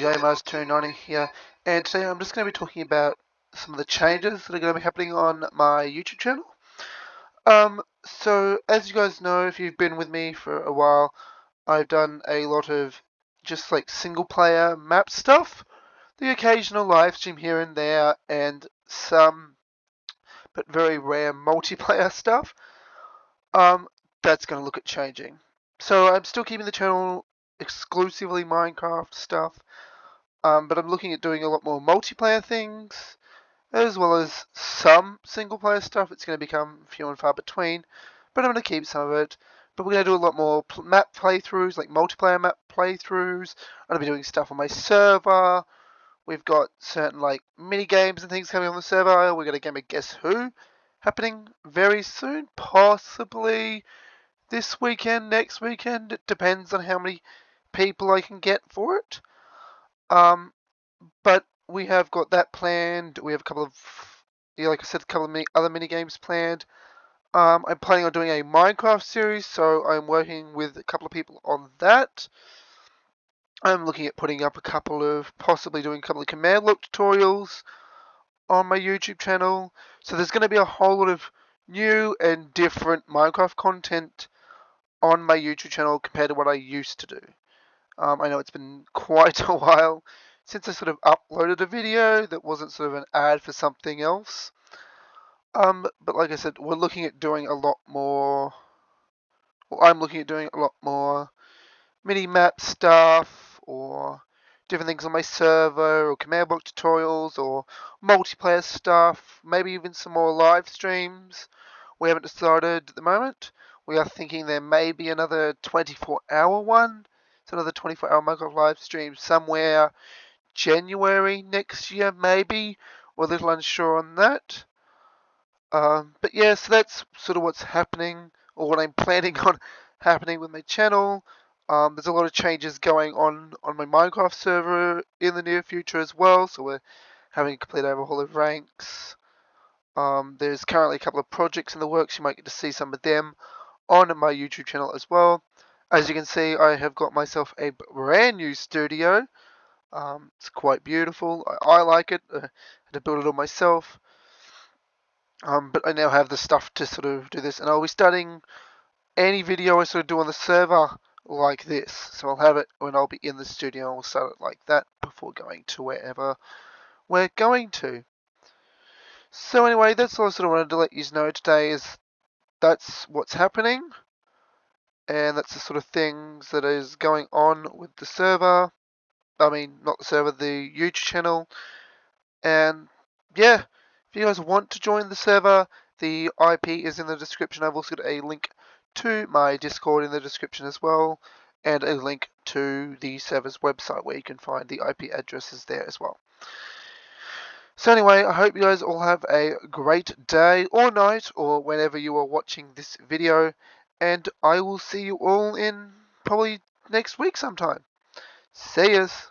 JMars290 here, and today I'm just going to be talking about some of the changes that are going to be happening on my YouTube channel. Um, so, as you guys know, if you've been with me for a while, I've done a lot of just like single player map stuff, the occasional live stream here and there, and some, but very rare multiplayer stuff. Um, that's going to look at changing. So I'm still keeping the channel exclusively Minecraft stuff. Um, but I'm looking at doing a lot more multiplayer things, as well as some single player stuff. It's going to become few and far between, but I'm going to keep some of it. But we're going to do a lot more map playthroughs, like multiplayer map playthroughs. I'm going to be doing stuff on my server. We've got certain like mini games and things coming on the server. We're going to game of Guess Who happening very soon, possibly this weekend, next weekend. It depends on how many people I can get for it. Um, but we have got that planned. We have a couple of, yeah, like I said, a couple of mini, other mini games planned. Um, I'm planning on doing a Minecraft series, so I'm working with a couple of people on that. I'm looking at putting up a couple of, possibly doing a couple of command block tutorials on my YouTube channel. So there's going to be a whole lot of new and different Minecraft content on my YouTube channel compared to what I used to do. Um, I know it's been quite a while since I sort of uploaded a video that wasn't sort of an ad for something else. Um, but like I said, we're looking at doing a lot more. Well, I'm looking at doing a lot more mini map stuff or different things on my server or command block tutorials or multiplayer stuff, maybe even some more live streams. We haven't decided at the moment. We are thinking there may be another 24 hour one another 24 hour Minecraft live stream somewhere January next year, maybe. We're a little unsure on that. Um, but yeah, so that's sort of what's happening, or what I'm planning on happening with my channel. Um, there's a lot of changes going on on my Minecraft server in the near future as well, so we're having a complete overhaul of ranks. Um, there's currently a couple of projects in the works, you might get to see some of them on my YouTube channel as well. As you can see, I have got myself a brand new studio. Um, it's quite beautiful. I, I like it. Uh, I had to build it all myself. Um, but I now have the stuff to sort of do this. And I'll be starting any video I sort of do on the server like this. So I'll have it when I'll be in the studio. I'll start it like that before going to wherever we're going to. So anyway, that's all I sort of wanted to let you know today is that's what's happening and that's the sort of things that is going on with the server. I mean, not the server, the YouTube channel. And yeah, if you guys want to join the server, the IP is in the description. I've also got a link to my Discord in the description as well, and a link to the server's website where you can find the IP addresses there as well. So anyway, I hope you guys all have a great day or night or whenever you are watching this video and I will see you all in probably next week sometime. See yous.